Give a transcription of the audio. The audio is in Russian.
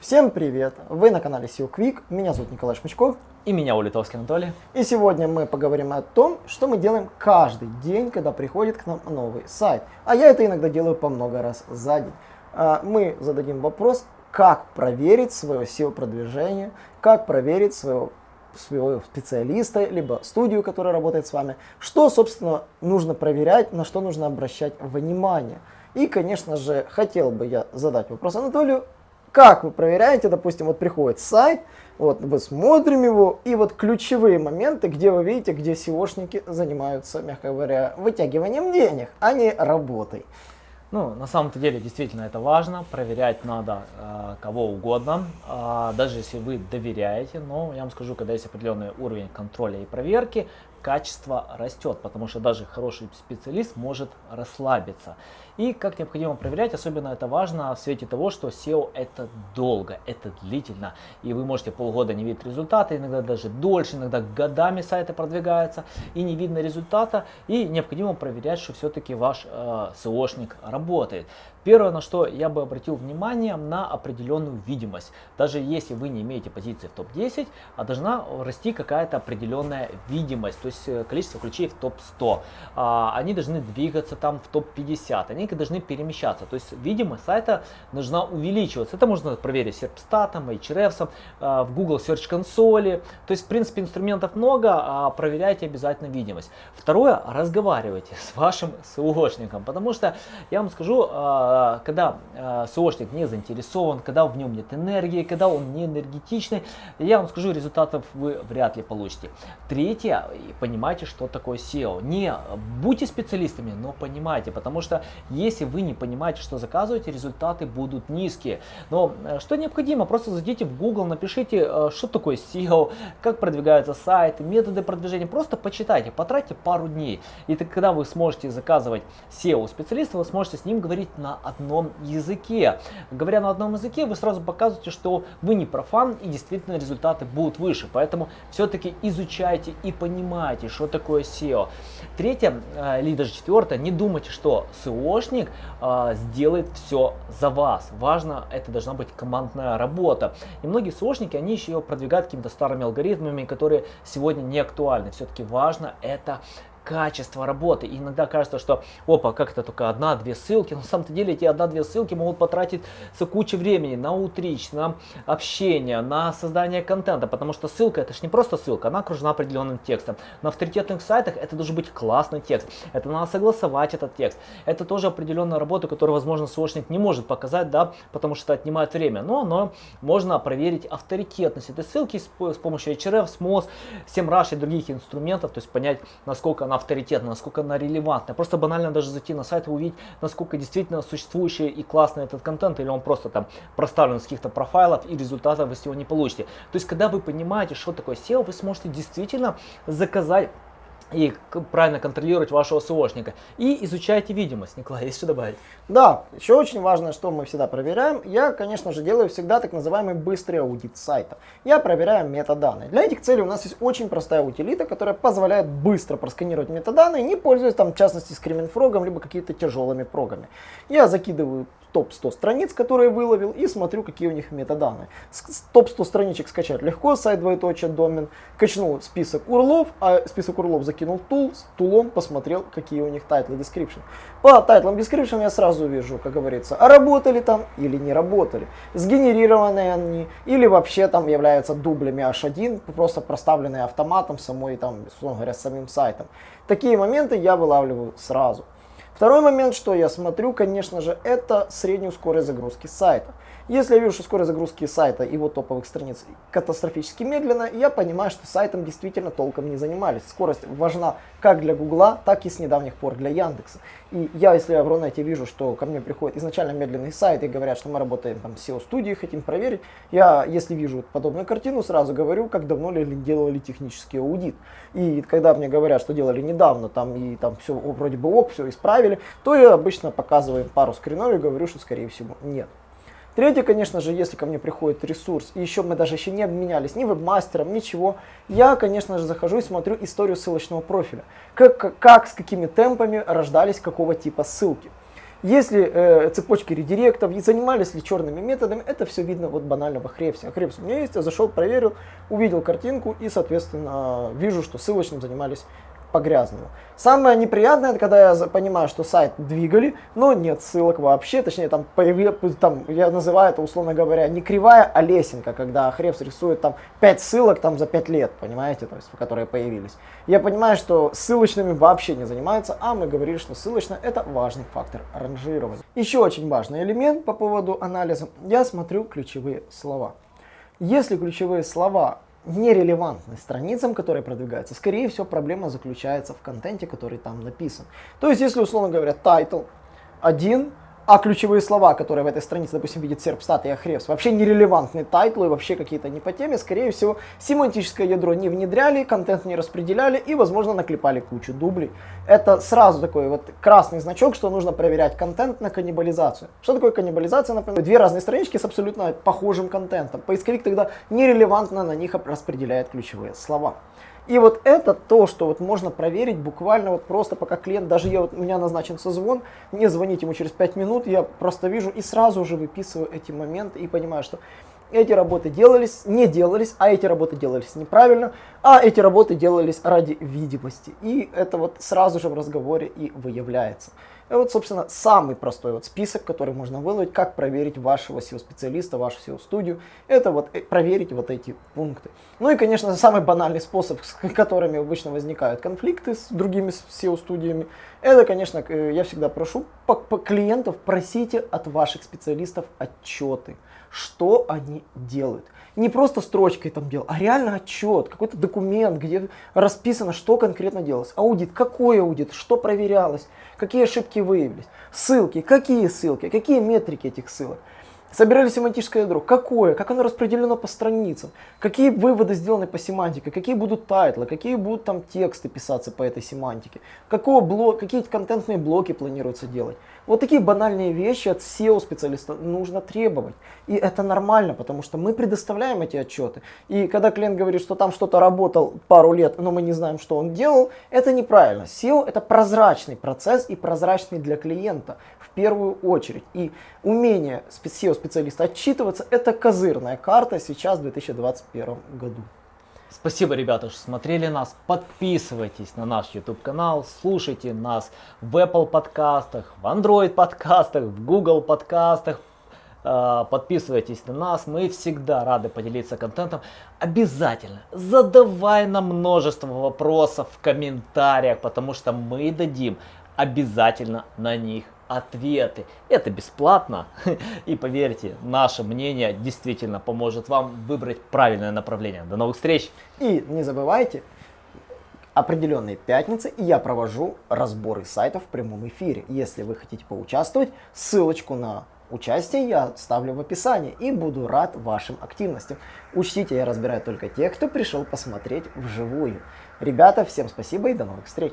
Всем привет! Вы на канале SEO Quick, меня зовут Николай Шмычков. И меня Улитовский Анатолий. И сегодня мы поговорим о том, что мы делаем каждый день, когда приходит к нам новый сайт. А я это иногда делаю по много раз за день. А, мы зададим вопрос, как проверить свое SEO-продвижение, как проверить своего своего специалиста, либо студию, которая работает с вами, что, собственно, нужно проверять, на что нужно обращать внимание. И, конечно же, хотел бы я задать вопрос Анатолию, как вы проверяете, допустим, вот приходит сайт, вот мы смотрим его, и вот ключевые моменты, где вы видите, где SEOшники занимаются, мягко говоря, вытягиванием денег, а не работой. Ну, на самом-то деле, действительно, это важно. Проверять надо э, кого угодно, э, даже если вы доверяете. Но я вам скажу, когда есть определенный уровень контроля и проверки, качество растет, потому что даже хороший специалист может расслабиться. И как необходимо проверять, особенно это важно в свете того, что SEO это долго, это длительно. И вы можете полгода не видеть результата, иногда даже дольше, иногда годами сайты продвигаются и не видно результата. И необходимо проверять, что все-таки ваш э, SEOшник работает работает. Первое, на что я бы обратил внимание, на определенную видимость. Даже если вы не имеете позиции в топ-10, а должна расти какая-то определенная видимость, то есть э, количество ключей в топ-100. А, они должны двигаться там в топ-50, они должны перемещаться. То есть видимость сайта должна увеличиваться. Это можно проверить серпстатом, Ahrefs, а, в Google Search Console. То есть, в принципе, инструментов много, а проверяйте обязательно видимость. Второе, разговаривайте с вашим SEOшником, потому что я вам скажу, а, когда а, СОшник не заинтересован, когда в нем нет энергии, когда он не энергетичный, я вам скажу, результатов вы вряд ли получите. Третье, понимайте, что такое SEO. Не будьте специалистами, но понимайте, потому что если вы не понимаете, что заказываете, результаты будут низкие. Но э, что необходимо, просто зайдите в Google, напишите, э, что такое SEO, как продвигаются сайты, методы продвижения, просто почитайте, потратьте пару дней. И тогда вы сможете заказывать SEO специалиста, вы сможете с ним говорить на одном языке. Говоря на одном языке, вы сразу показываете, что вы не профан и действительно результаты будут выше. Поэтому все-таки изучайте и понимайте, что такое SEO. Третье, э, или даже четвертое, не думайте, что SEOшник э, сделает все за вас. Важно, это должна быть командная работа. И многие SEOшники, они еще продвигают какими-то старыми алгоритмами, которые сегодня не актуальны. Все-таки важно это качество работы. И иногда кажется, что опа, как это только одна-две ссылки. Но на самом деле эти одна-две ссылки могут потратить кучу времени на утрич, на общение, на создание контента. Потому что ссылка это же не просто ссылка, она окружена определенным текстом. На авторитетных сайтах это должен быть классный текст. Это надо согласовать этот текст. Это тоже определенная работа, которую, возможно, срочник не может показать, да, потому что это отнимает время. Но, но можно проверить авторитетность этой ссылки с, с помощью HRF, SMOS, SEMrush и других инструментов, то есть понять, насколько она авторитетна, насколько она релевантна. Просто банально даже зайти на сайт и увидеть, насколько действительно существующий и классный этот контент, или он просто там проставлен с каких-то профайлов, и результатов вы с него не получите. То есть, когда вы понимаете, что такое SEO, вы сможете действительно заказать и правильно контролировать вашего СОшника. И изучайте видимость. Николай, есть что добавить? Да, еще очень важно, что мы всегда проверяем. Я, конечно же, делаю всегда так называемый быстрый аудит сайта. Я проверяю метаданные. Для этих целей у нас есть очень простая утилита, которая позволяет быстро просканировать метаданные, не пользуясь там, в частности, скриминфрогом, либо какими-то тяжелыми прогами. Я закидываю топ-100 страниц, которые выловил, и смотрю, какие у них метаданные. Топ-100 страничек скачать легко, сайт двоеточие домен. Качнул список урлов, а список урлов закинул tool, с tool ом посмотрел, какие у них тайтлы description. По тайтлам description я сразу вижу, как говорится, а работали там или не работали. Сгенерированы они или вообще там являются дублями H1, просто проставленные автоматом самой, там, условно говоря, самим сайтом. Такие моменты я вылавливаю сразу. Второй момент, что я смотрю, конечно же, это среднюю скорость загрузки сайта. Если я вижу, что скорость загрузки сайта и его топовых страниц катастрофически медленно, я понимаю, что сайтом действительно толком не занимались. Скорость важна как для Гугла, так и с недавних пор для Яндекса. И я, если я в Рунете вижу, что ко мне приходит изначально медленный сайт и говорят, что мы работаем там с SEO-студией, хотим проверить, я, если вижу подобную картину, сразу говорю, как давно ли делали технический аудит. И когда мне говорят, что делали недавно, там и там все вроде бы ок, все исправили, то я обычно показываю пару скринов и говорю, что скорее всего нет. Третье, конечно же, если ко мне приходит ресурс, и еще мы даже еще не обменялись ни вебмастером, ничего, я, конечно же, захожу и смотрю историю ссылочного профиля. Как, как, с какими темпами рождались какого типа ссылки. Если э, цепочки редиректов, и занимались ли черными методами, это все видно вот банально в Хрепсе. Хрепс у меня есть, я зашел, проверил, увидел картинку и, соответственно, вижу, что ссылочным занимались по-грязному. Самое неприятное, это когда я понимаю, что сайт двигали, но нет ссылок вообще, точнее там, появля... там я называю это, условно говоря, не кривая, а лесенка, когда Хребс рисует там 5 ссылок там за 5 лет, понимаете, то есть, которые появились. Я понимаю, что ссылочными вообще не занимаются, а мы говорили, что ссылочно это важный фактор ранжирования. Еще очень важный элемент по поводу анализа, я смотрю ключевые слова. Если ключевые слова нерелевантны страницам, которые продвигаются, скорее всего проблема заключается в контенте, который там написан. То есть, если условно говоря, title один, а ключевые слова, которые в этой странице, допустим, видит Serpstat и Ahrefs, вообще нерелевантные тайтлы, вообще какие-то не по теме, скорее всего, семантическое ядро не внедряли, контент не распределяли и, возможно, наклепали кучу дублей. Это сразу такой вот красный значок, что нужно проверять контент на каннибализацию. Что такое каннибализация? Например, две разные странички с абсолютно похожим контентом. Поисковик тогда нерелевантно на них распределяет ключевые слова. И вот это то, что вот можно проверить буквально вот просто пока клиент, даже я, вот, у меня назначен созвон, не звонить ему через 5 минут, я просто вижу и сразу же выписываю эти моменты и понимаю, что эти работы делались, не делались, а эти работы делались неправильно, а эти работы делались ради видимости. И это вот сразу же в разговоре и выявляется. И вот, собственно, самый простой вот список, который можно выловить, как проверить вашего SEO-специалиста, вашу SEO-студию, это вот э, проверить вот эти пункты. Ну и, конечно, самый банальный способ, с которыми обычно возникают конфликты с другими SEO-студиями, это, конечно, я всегда прошу по клиентов, просите от ваших специалистов отчеты, что они делают не просто строчкой там делал, а реально отчет, какой-то документ, где расписано, что конкретно делалось. Аудит, какой аудит, что проверялось, какие ошибки выявились, ссылки, какие ссылки, какие метрики этих ссылок. Собирали семантическое ядро. Какое? Как оно распределено по страницам? Какие выводы сделаны по семантике? Какие будут тайтлы? Какие будут там тексты писаться по этой семантике? Какого блок, какие контентные блоки планируется делать? Вот такие банальные вещи от SEO-специалиста нужно требовать. И это нормально, потому что мы предоставляем эти отчеты. И когда клиент говорит, что там что-то работал пару лет, но мы не знаем, что он делал, это неправильно. SEO это прозрачный процесс и прозрачный для клиента в первую очередь. И умение SEO-специалиста отчитываться это козырная карта сейчас в 2021 году. Спасибо, ребята, что смотрели нас. Подписывайтесь на наш YouTube канал, слушайте нас в Apple подкастах, в Android подкастах, в Google подкастах. Э, подписывайтесь на нас, мы всегда рады поделиться контентом. Обязательно задавай нам множество вопросов в комментариях, потому что мы дадим обязательно на них ответы. Это бесплатно. И поверьте, наше мнение действительно поможет вам выбрать правильное направление. До новых встреч! И не забывайте, определенные пятницы я провожу разборы сайтов в прямом эфире. Если вы хотите поучаствовать, ссылочку на участие я ставлю в описании и буду рад вашим активностям. Учтите, я разбираю только тех, кто пришел посмотреть вживую. Ребята, всем спасибо и до новых встреч!